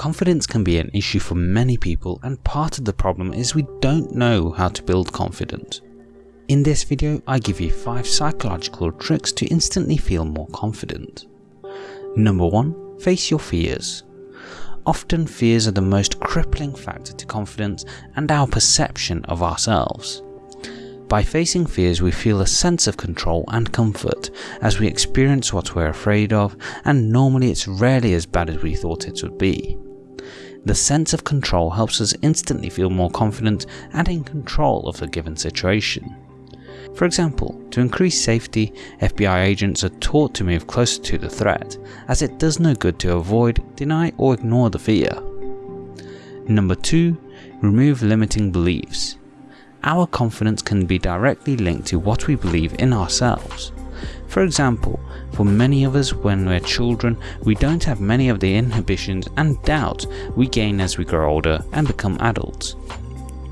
Confidence can be an issue for many people and part of the problem is we don't know how to build confidence. In this video I give you 5 psychological tricks to instantly feel more confident. Number 1. Face your fears. Often fears are the most crippling factor to confidence and our perception of ourselves. By facing fears we feel a sense of control and comfort as we experience what we're afraid of and normally it's rarely as bad as we thought it would be. The sense of control helps us instantly feel more confident and in control of the given situation. For example, to increase safety, FBI agents are taught to move closer to the threat, as it does no good to avoid, deny or ignore the fear. Number 2. Remove limiting beliefs. Our confidence can be directly linked to what we believe in ourselves. For example, for many of us when we're children, we don't have many of the inhibitions and doubts we gain as we grow older and become adults.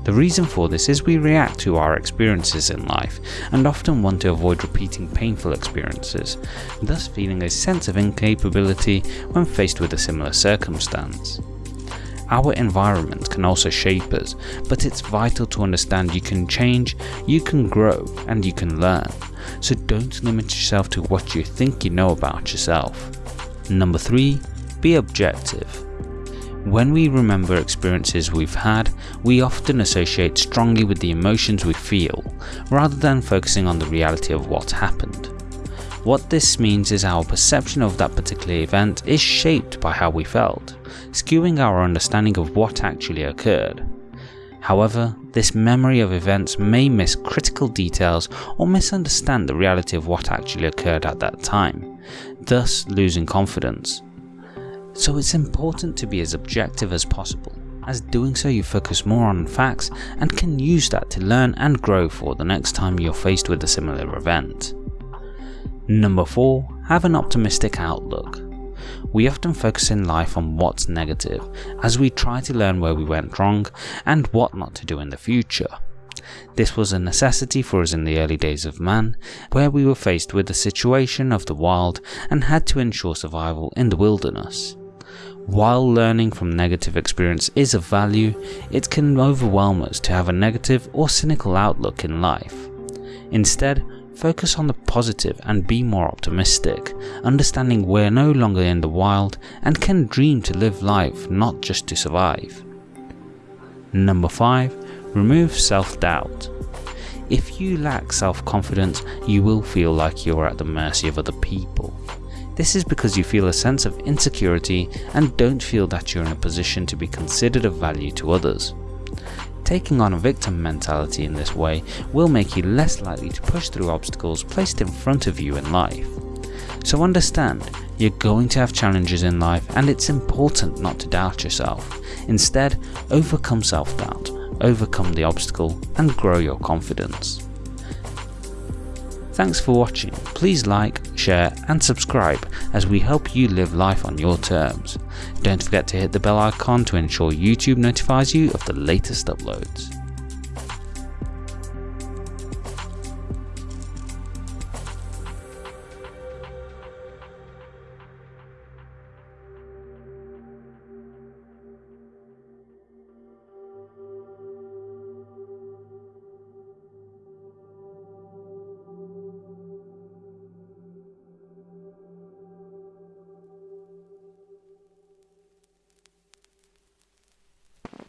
The reason for this is we react to our experiences in life and often want to avoid repeating painful experiences, thus feeling a sense of incapability when faced with a similar circumstance. Our environment can also shape us, but it's vital to understand you can change, you can grow, and you can learn. So don't limit yourself to what you think you know about yourself. Number 3. Be objective. When we remember experiences we've had, we often associate strongly with the emotions we feel, rather than focusing on the reality of what happened. What this means is our perception of that particular event is shaped by how we felt, skewing our understanding of what actually occurred. However, this memory of events may miss critical details or misunderstand the reality of what actually occurred at that time, thus losing confidence. So it's important to be as objective as possible, as doing so you focus more on facts and can use that to learn and grow for the next time you're faced with a similar event. Number 4. Have an optimistic outlook. We often focus in life on what's negative, as we try to learn where we went wrong and what not to do in the future. This was a necessity for us in the early days of man, where we were faced with the situation of the wild and had to ensure survival in the wilderness. While learning from negative experience is of value, it can overwhelm us to have a negative or cynical outlook in life. Instead, Focus on the positive and be more optimistic, understanding we're no longer in the wild and can dream to live life not just to survive. Number 5. Remove self-doubt. If you lack self-confidence, you will feel like you're at the mercy of other people. This is because you feel a sense of insecurity and don't feel that you're in a position to be considered of value to others. Taking on a victim mentality in this way will make you less likely to push through obstacles placed in front of you in life. So understand, you're going to have challenges in life and it's important not to doubt yourself. Instead, overcome self-doubt, overcome the obstacle and grow your confidence. Thanks for watching, please like, share and subscribe as we help you live life on your terms. Don't forget to hit the bell icon to ensure YouTube notifies you of the latest uploads.